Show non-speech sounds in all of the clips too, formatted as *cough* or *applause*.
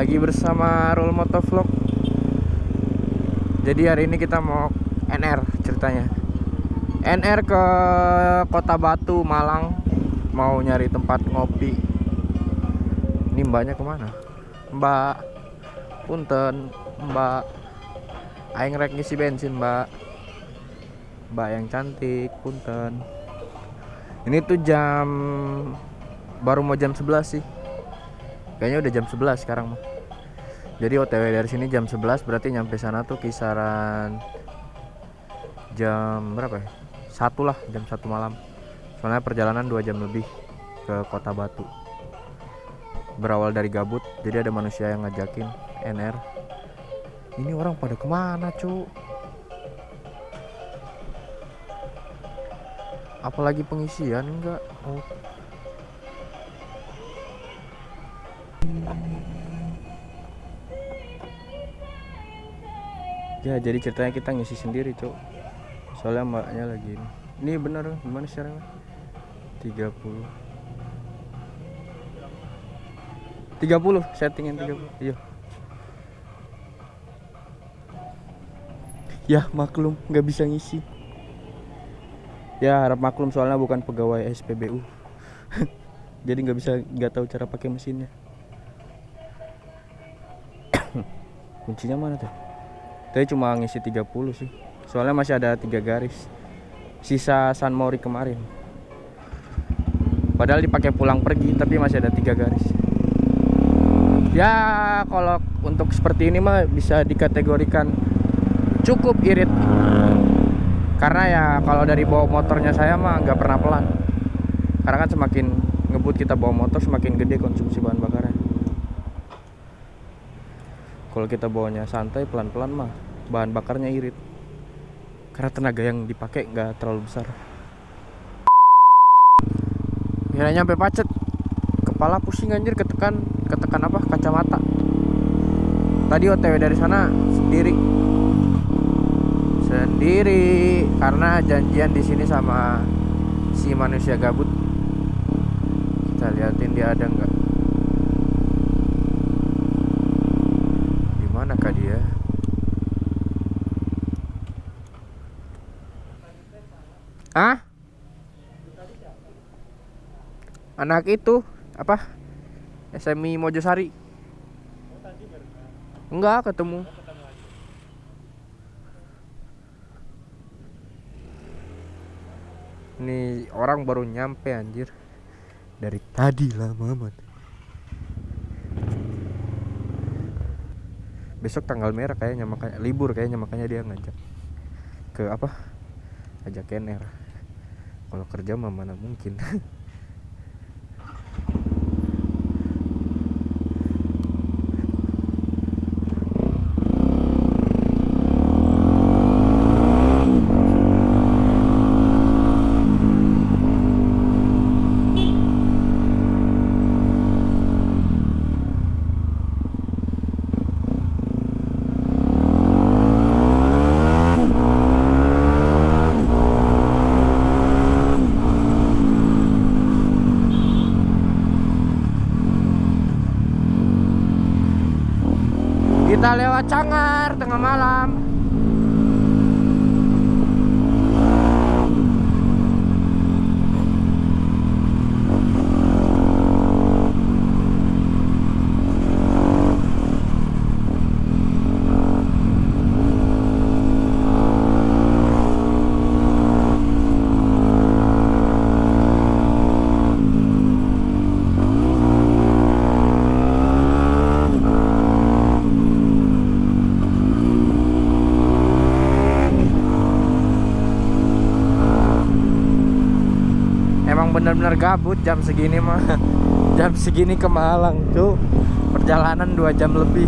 Lagi bersama Rul Motovlog. Jadi hari ini kita mau NR ceritanya. NR ke Kota Batu, Malang. Mau nyari tempat ngopi. Ini mbaknya ke mana? Mbak, punten, mbak. Aing rek ngisi bensin, mbak. Mbak yang cantik, punten. Ini tuh jam baru mau jam 11 sih kayaknya udah jam 11 sekarang mah jadi OTW dari sini jam 11 berarti nyampe sana tuh kisaran jam berapa ya? Satu lah jam satu malam. Soalnya perjalanan dua jam lebih ke kota Batu. Berawal dari gabut jadi ada manusia yang ngajakin NR ini orang pada ke mana cu apalagi pengisian enggak. Oh ya jadi ceritanya kita ngisi sendiri cok soalnya mbaknya lagi ini. Ini bener gimana caranya? 30 30 settingin 30 iya. Ya maklum nggak bisa ngisi. Ya harap maklum soalnya bukan pegawai SPBU *laughs* jadi nggak bisa nggak tahu cara pakai mesinnya. *coughs* Kuncinya mana tuh Tadi cuma ngisi 30 sih. Soalnya masih ada tiga garis. Sisa San Mori kemarin. Padahal dipakai pulang pergi tapi masih ada tiga garis. Ya kalau untuk seperti ini mah bisa dikategorikan cukup irit. Karena ya kalau dari bawa motornya saya mah nggak pernah pelan. Karena kan semakin ngebut kita bawa motor semakin gede konsumsi bahan bakarnya kalau kita bawanya santai pelan-pelan mah bahan bakarnya irit. Karena tenaga yang dipakai nggak terlalu besar. Ya nyampe pacet. Kepala pusing anjir ketekan. Ketekan apa? Kacamata. Tadi otw dari sana sendiri. Sendiri. Karena janjian di sini sama si manusia gabut. Kita liatin dia ada nggak manakah dia? Ah? Anak itu apa? SMI Mojosari. Enggak ketemu. Ini orang baru nyampe anjir. Dari tadi lama banget. besok tanggal merah kayaknya makanya libur kayaknya makanya dia ngajak ke apa ajak kener kalau kerja mah mana mungkin *laughs* kita lewat Cangar tengah malam emang bener-bener gabut jam segini mah. *laughs* Jam segini ke Malang tuh perjalanan dua jam lebih.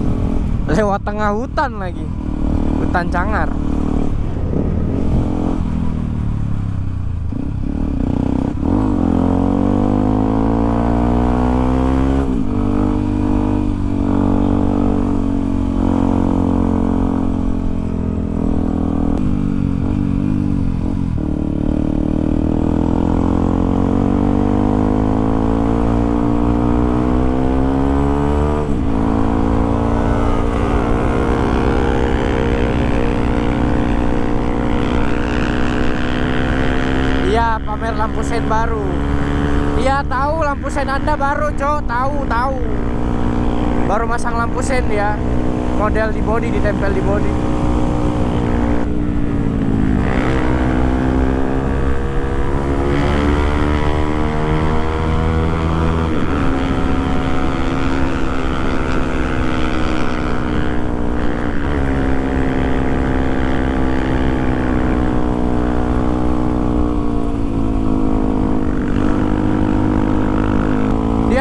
Lewat tengah hutan lagi. Hutan Cangar lampu sen baru. Iya tahu lampu sen anda baru cok. Tahu tahu. Baru masang lampu sen ya. Model di body ditempel di body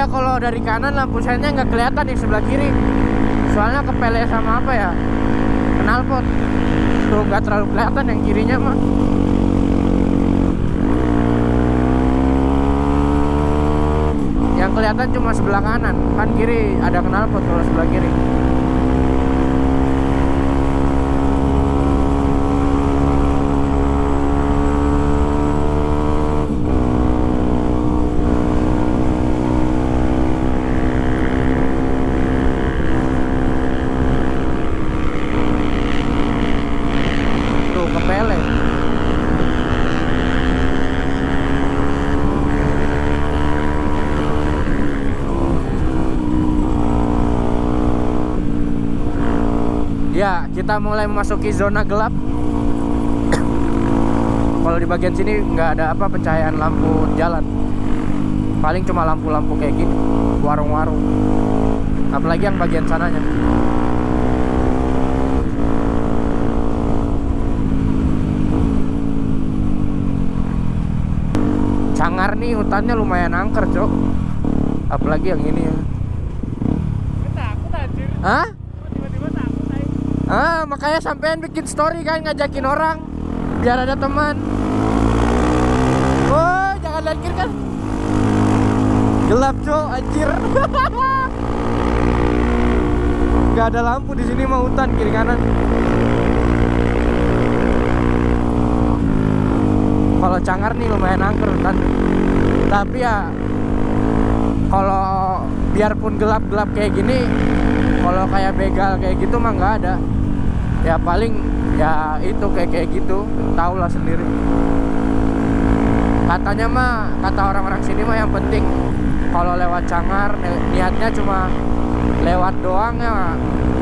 dia kalau dari kanan lampu sennya nggak kelihatan yang sebelah kiri. Soalnya kepele sama apa ya? Knalpot tuh nggak terlalu kelihatan yang kirinya mah yang kelihatan cuma sebelah kanan. Kan kiri ada knalpot kalau sebelah kiri tuh kepele ya kita mulai memasuki zona gelap kalau di bagian sini nggak ada apa pencahayaan lampu jalan paling cuma lampu-lampu kayak gini warung-warung apalagi yang bagian sananya Cangar nih hutannya lumayan angker, Cok. Apalagi yang ini ya. Hah? tiba-tiba takut aja Ah, makanya sampean bikin story kan ngajakin orang biar ada teman. Oh, jangan lihat kan. Gelap, Cok, anjir. *laughs* Gak ada lampu di sini mah hutan kiri kanan. Kalau Cangar nih lumayan angker hutan. Tapi ya kalau biarpun gelap-gelap kayak gini kalau kayak begal kayak gitu mah nggak ada ya paling ya itu kayak kayak gitu. Tau lah sendiri. Katanya mah kata orang-orang sini mah yang penting kalau lewat cangar ni- niatnya cuma lewat doang ya.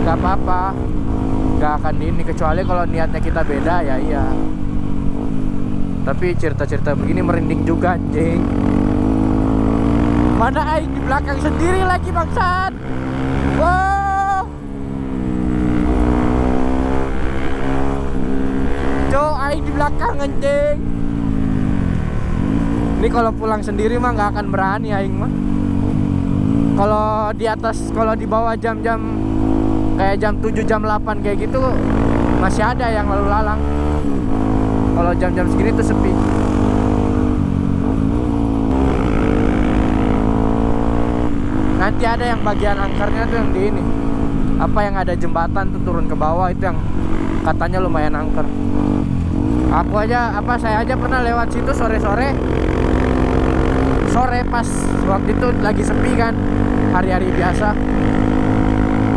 Nggak apa-apa. Nggak akan ini kecuali kalau niatnya kita beda ya iya. Tapi cerita-cerita begini merinding juga anjing. Mana aing di belakang sendiri lagi bangsat? Wow Aing di belakang anjing. Ini kalau pulang sendiri mah nggak akan berani aing mah. Kalau di atas kalau di bawah jam-jam kayak jam 7 jam 8 kayak gitu masih ada yang lalu lalang. Kalau jam-jam segini tuh sepi. Nanti ada yang bagian angkernya tuh yang di ini. Apa yang ada jembatan tuh turun ke bawah itu yang katanya lumayan angker aku aja apa saya aja pernah lewat situ sore-sore. Sore pas waktu itu lagi sepi kan hari-hari biasa.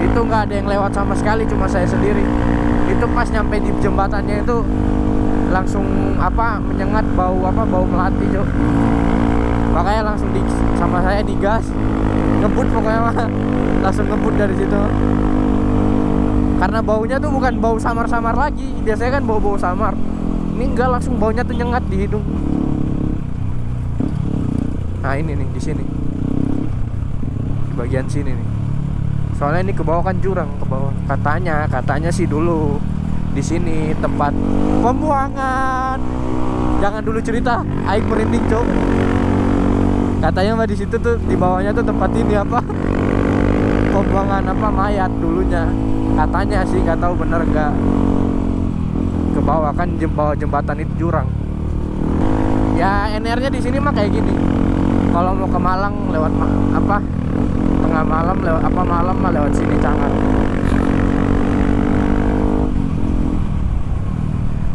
Itu nggak ada yang lewat sama sekali cuma saya sendiri. Itu pas nyampe di jembatannya itu langsung apa menyengat bau apa bau melati cok makanya langsung di sama saya digas. Ngebut pokoknya mah. Langsung ngebut dari situ. Karena baunya tuh bukan bau samar-samar lagi. Biasanya kan bau-bau samar ini enggak langsung baunya tuh nyengat di hidung. Nah ini nih di sini. Di bagian sini nih. Soalnya ini ke bawah kan jurang ke bawah. Katanya katanya sih dulu di sini tempat pembuangan. Jangan dulu cerita aing merinding cok katanya mah di situ tuh di bawahnya tuh tempat ini apa? *laughs* Pembuangan apa mayat dulunya. Katanya sih nggak tahu bener nggak ke bawah kan bawah jembatan itu jurang. Ya NR-nya di sini mah kayak gini. Kalau mau ke Malang lewat ma- apa tengah malam lewat apa malam mah lewat sini Cangar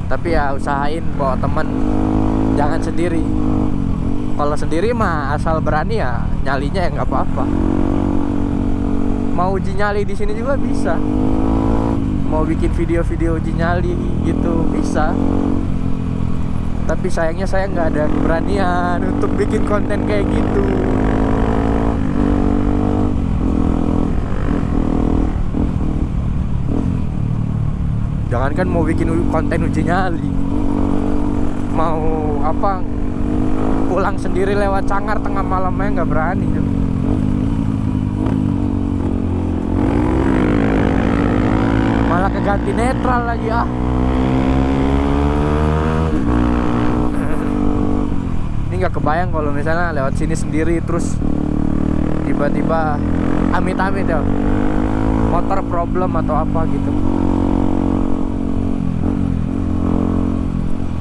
tapi ya usahain bawa temen. Jangan sendiri. Kalau sendiri mah asal berani ya nyalinya ya nggak apa-apa. Mau uji nyali di sini juga bisa mau bikin video-video uji nyali gitu bisa. Tapi sayangnya saya nggak ada keberanian untuk bikin konten kayak gitu. Jangankan mau bikin konten uji nyali mau apa pulang sendiri lewat cangar tengah malamnya nggak berani malah keganti netral lagi ah. Ini nggak kebayang kalau misalnya lewat sini sendiri terus tiba-tiba amit-amit ya. Motor problem atau apa gitu.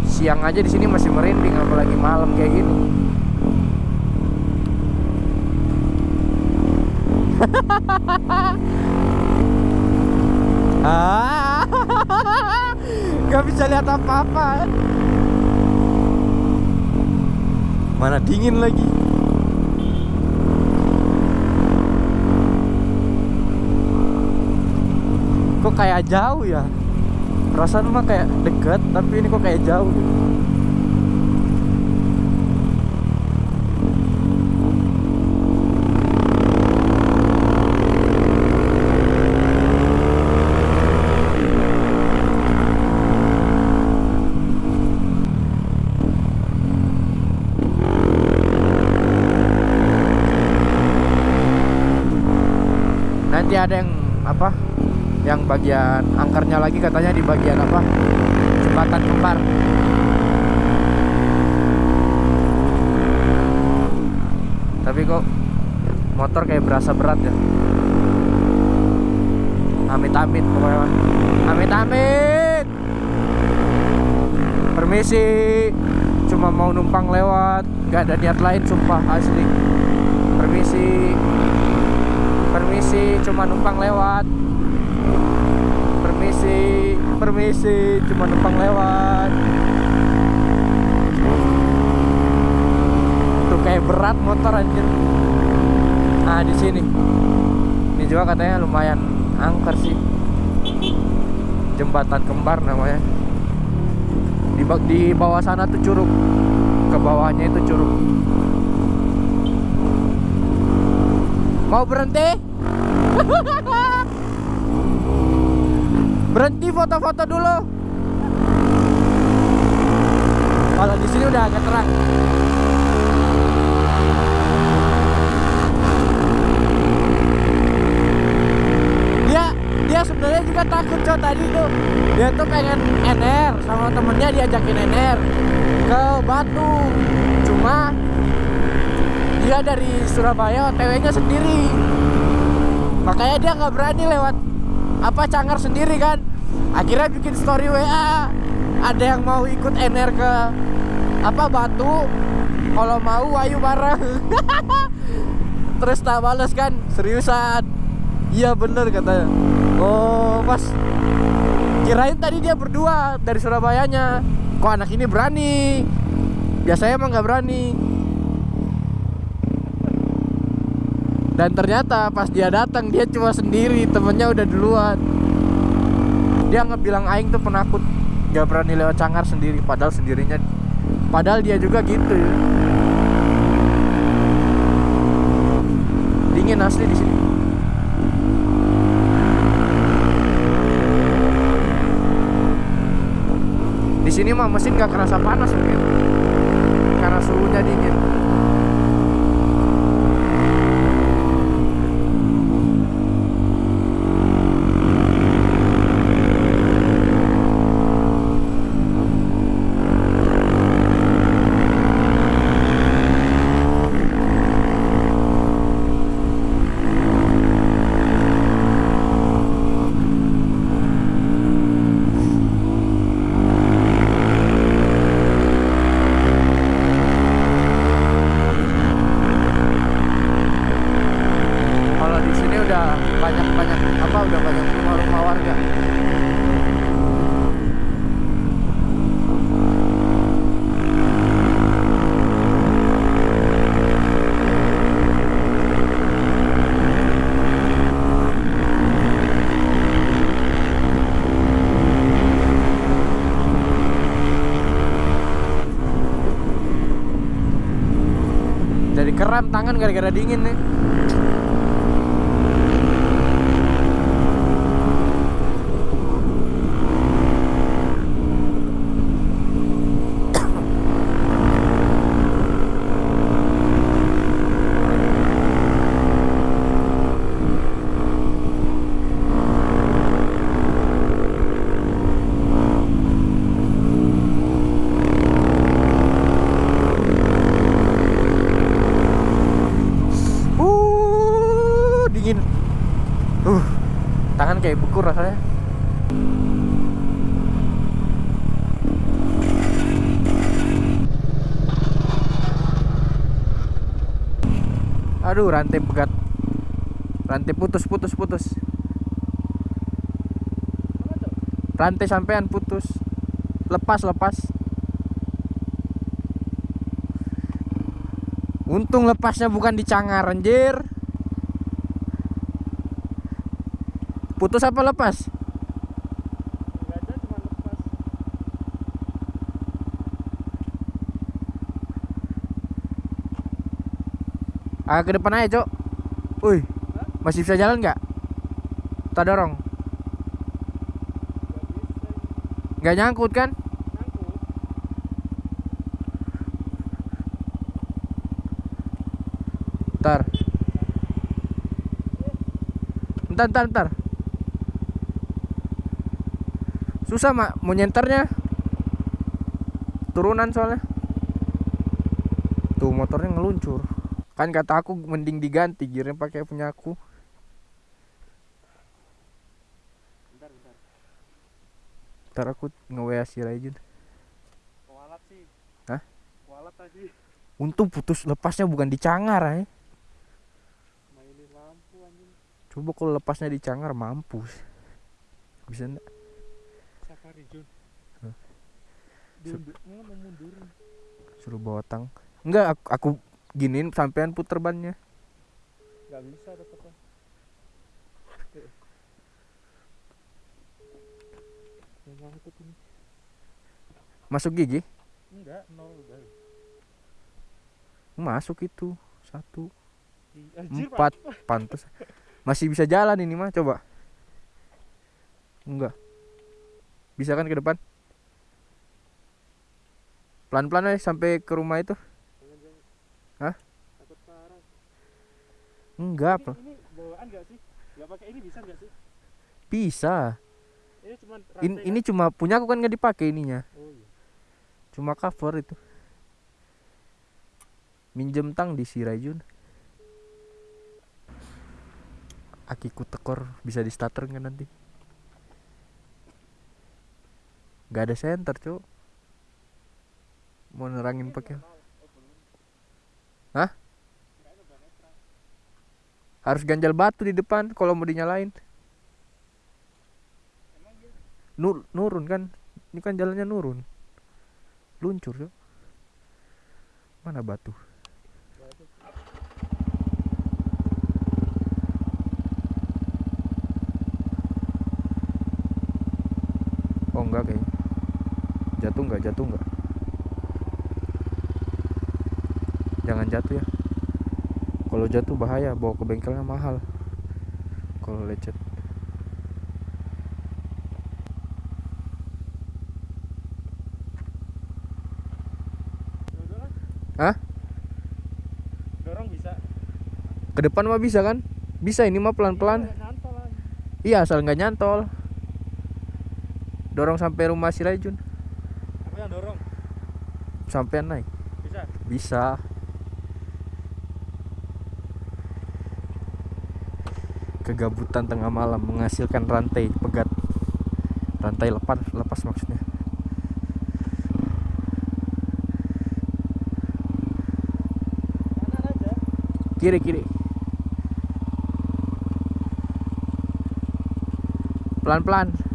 Siang aja di sini masih merinding apalagi malam kayak gini *laughs* ah. *laughs* Nggak bisa lihat apa-apa. Mana dingin lagi. Kok kayak jauh ya? Perasaan mah kayak deket tapi ini kok kayak jauh nanti ada yang apa yang bagian angkernya lagi katanya di bagian apa? Jembatan kembar. Tapi kok motor kayak berasa berat ya? Amit-amit pokoknya amit-amit! Permisi cuma mau numpang lewat. Nggak ada niat lain sumpah asli. Permisi. Permisi cuma numpang lewat permisi cuma numpang lewat. Tuh kayak berat motor anjir. Nah di sini. Ini juga katanya lumayan angker sih. Jembatan kembar namanya. Di, di bawah sana tuh curug. Ke bawahnya itu curug. Mau berhenti *laughs* berhenti foto-foto dulu. Kalau di sini udah agak terang. Dia dia sebenarnya juga takut coy tadi tuh dia tuh pengen NR sama temennya diajakin NR ke Batu cuma dia dari Surabaya OTW-nya sendiri. Makanya dia nggak berani lewat apa cangar sendiri kan akhirnya bikin story WA ada yang mau ikut NR ke apa Batu? Kalau mau ayo bareng. *laughs* Terus tak balas kan seriusan. Iya bener katanya. Oh pas. Kirain tadi dia berdua dari Surabayanya. Kok anak ini berani? Biasanya emang nggak berani. Dan ternyata pas dia datang dia cuma sendiri temennya udah duluan dia ngebilang aing tuh penakut gak berani lewat cangar sendiri padahal sendirinya padahal dia juga gitu. Ya dingin asli di sini. Di sini mah mesin gak kerasa panas mungkin karena suhunya dingin tangan gara-gara dingin nih. Uh, dingin. Uh, rasanya. Aduh, rantai pegat. Rantai putus, putus, putus. Rantai sampean putus. Lepas, lepas. Untung lepasnya bukan di cangar anjir. Putus apa lepas? Ada cuma lepas. Ah ke depan aja, Cok. Wih, masih bisa jalan nggak? Tak dorong. Nggak nyangkut kan? Ntar. Ntar, ntar, ntar. Susah mak, mau nyenternya. Turunan soalnya. Tuh motornya ngeluncur. Kan kata aku mending diganti gearnya pakai punya aku. Bentar, bentar. Ntar aku nge-WA si Raijun. Kualat sih. Hah? Kualat tadi. Untung putus lepasnya bukan di cangar ya. Mainin lampu anjing. Coba kalau lepasnya di cangar mampus. Bisa enggak? Jun. Suruh bawa tang. Enggak, aku, aku giniin sampean puter bannya. Enggak bisa ini. Masuk gigi? Enggak, nol udah. Masuk itu. Satu, empat, pantas. Masih bisa jalan ini mah, coba. Enggak. Bisa kan ke depan? Pelan-pelan aja sampai ke rumah itu. Jangan, jangan. Hah? Takut parah. Enggak, Ini, Pak. ini bawaan gak sih? Gak pakai ini bisa gak sih? Bisa. Ini cuma In, ini cuma punya aku kan nggak dipakai ininya. Oh iya. Cuma cover itu. Minjem tang di si Raijun. Akiku tekor bisa di starter nggak nanti? Gak ada center cuk. Mau nerangin pakai. Hah? Harus ganjal batu di depan kalau mau dinyalain. Nur, nurun kan? Ini kan jalannya nurun. Luncur cuk. Mana batu? Oh enggak kayaknya Jatuh enggak? Jatuh enggak? Jangan jatuh ya Kalau jatuh bahaya Bawa ke bengkelnya mahal Kalau lecet. Hah? Dorong bisa. Ke depan mah bisa kan? Bisa ini mah pelan-pelan Nggak aja. Iya asal nggak nyantol Dorong sampai rumah si Raijun Aku yang dorong. Sampean naik Bisa. Bisa Kegabutan tengah malam menghasilkan rantai pegat Rantai lepas, lepas maksudnya. Kiri, kiri Pelan-pelan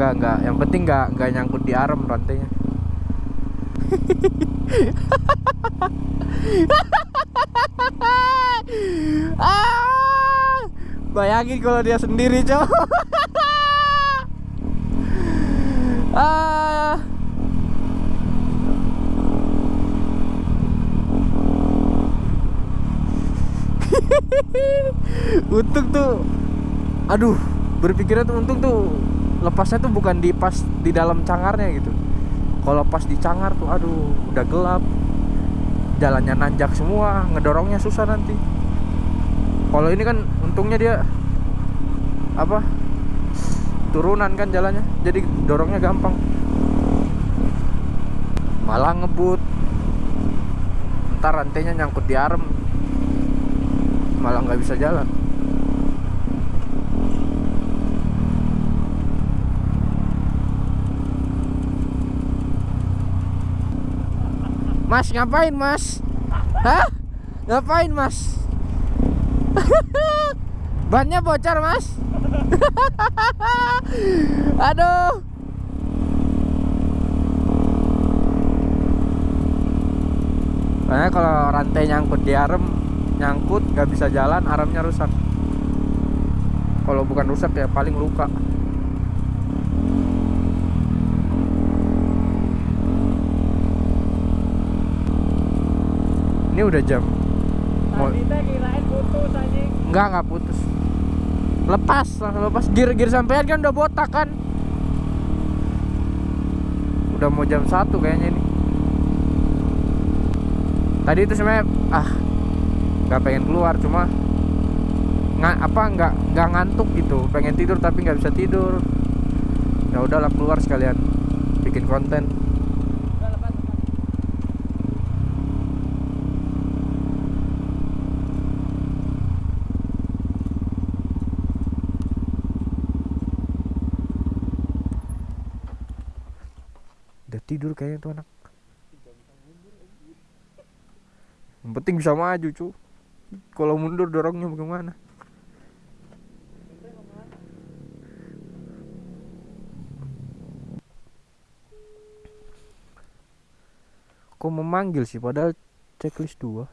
enggak enggak yang penting enggak enggak nyangkut di arm rantainya. Ah, *laughs* bayangin kalau dia sendiri cowok *laughs* ah. *laughs* Untung tuh aduh berpikirnya tuh untung tuh lepasnya tuh bukan di pas di dalam cangarnya gitu. Kalau pas di cangar tuh aduh udah gelap. Jalannya nanjak semua ngedorongnya susah nanti. Kalau ini kan untungnya dia apa turunan kan jalannya jadi dorongnya gampang. Malah ngebut. Ntar rantainya nyangkut di arem. Malah nggak bisa jalan Mas ngapain mas? Hah? Ngapain mas? *laughs* Bannya bocor mas? *laughs* Aduh Nah, kalau rantai nyangkut di arem nyangkut nggak bisa jalan aremnya rusak kalau bukan rusak ya paling luka ini udah jam Mau- kirain putus anjing. Enggak, enggak putus. Lepas, langsung lepas. Gear-gear sampean kan udah botak kan. Udah mau jam 1 kayaknya ini. Tadi itu sebenarnya ah nggak pengen keluar cuma nggak apa nggak nggak ngantuk gitu pengen tidur tapi nggak bisa tidur ya udahlah keluar sekalian bikin konten Udah lepas lepas. udah tidur kayaknya tuh anak yang penting bisa maju cu. Kalau mundur dorongnya bagaimana? Kok memanggil sih? Padahal checklist 2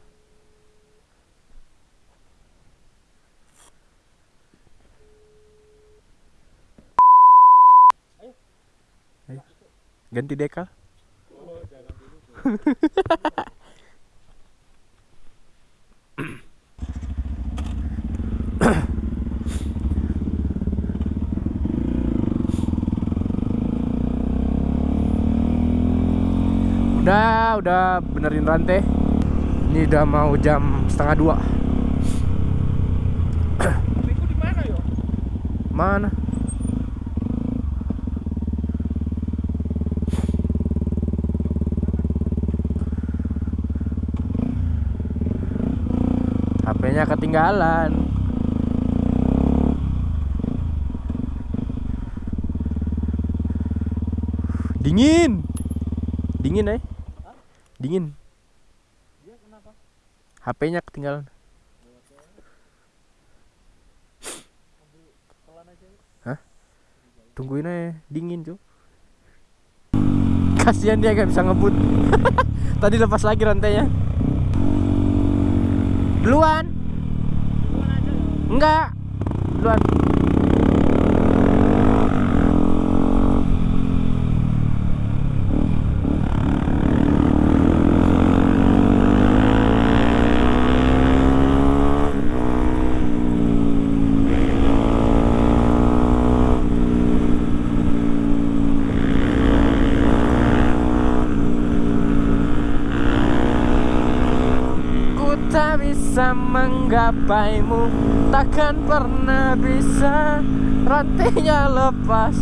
Ayo. ganti dekal Oh, Udah, benerin rantai. Ini udah mau jam setengah dua. Mana yo? Mana? HP-nya ketinggalan. Dingin. Dingin, eh. Dingin. Dia kenapa? HP-nya ketinggalan. Yuk. Tungguin aja, dingin cuy. Kasihan dia gak bisa ngebut. *laughs* Tadi lepas lagi rantainya. Duluan. Duluan aja yo. Enggak. Duluan. Tak bisa menggapaimu. Takkan pernah bisa Rantainya lepas.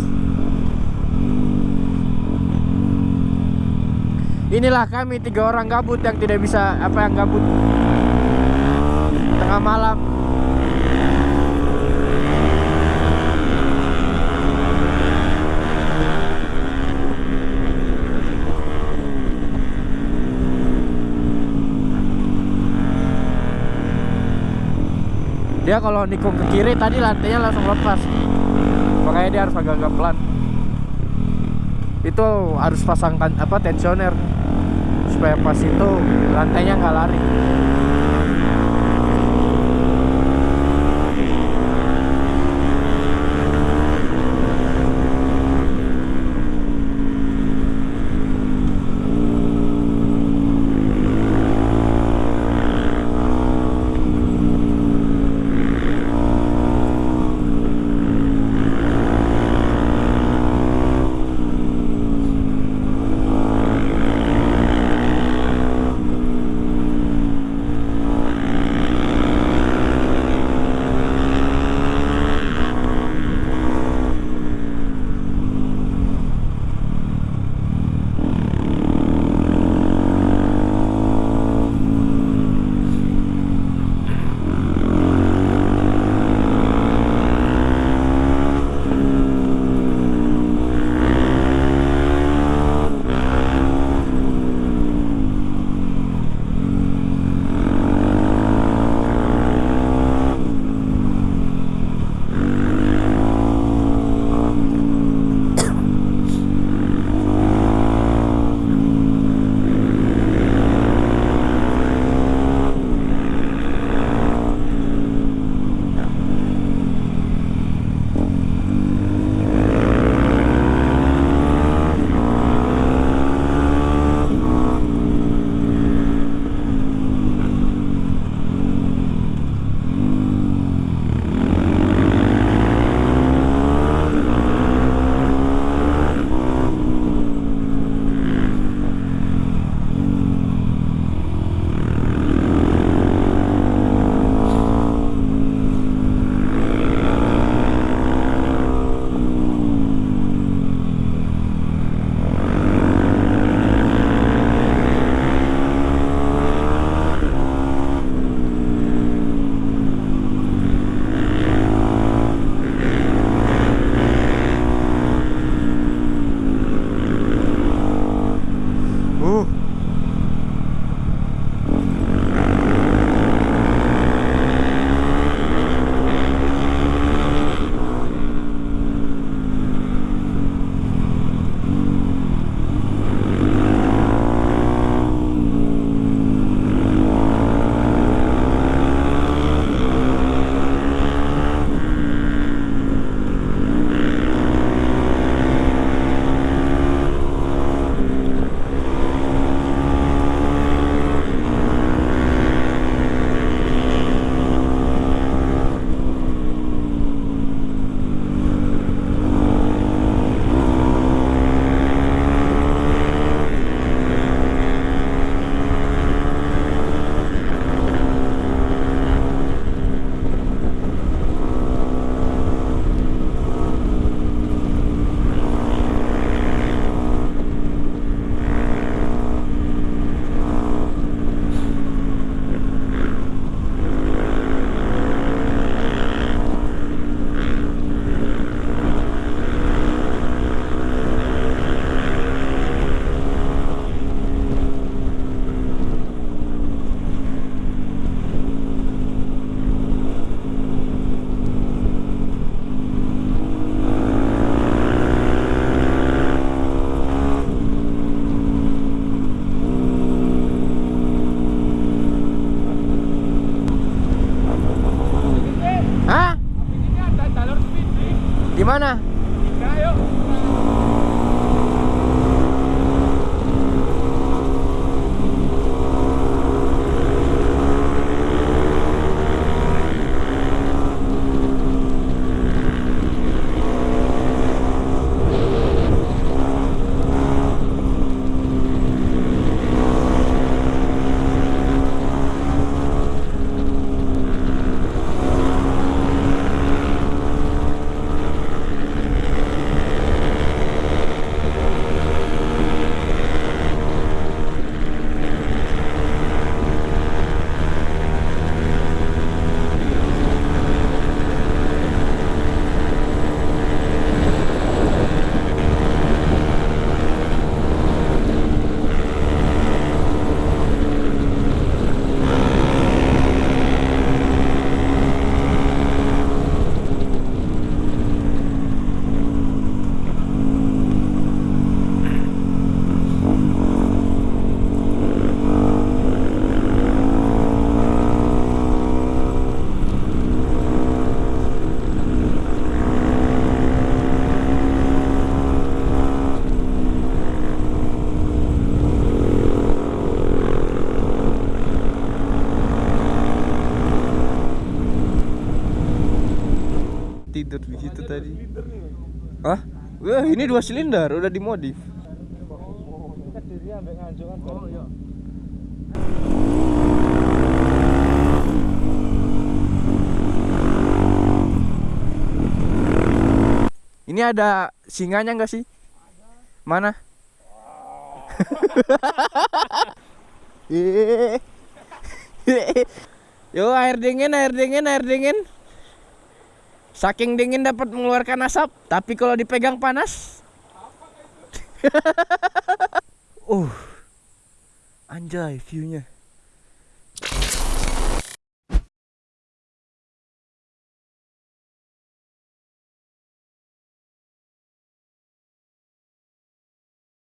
Inilah kami tiga orang gabut yang tidak bisa Apa yang gabut. Tengah malam Dia kalau nikung ke kiri tadi lantainya langsung lepas. Makanya dia harus agak-agak pelan Itu harus pasangkan apa tensioner. Supaya pas itu lantainya nggak lari Tidur di situ tadi. Hah? Wah, ini dua silinder, udah dimodif. Kan. Oh iya. Ini ada singanya nggak sih? Mana? *laughs* Yo air dingin, air dingin, air dingin. Saking dingin dapat mengeluarkan asap, tapi kalau dipegang panas. *laughs* uh. Anjay view-nya.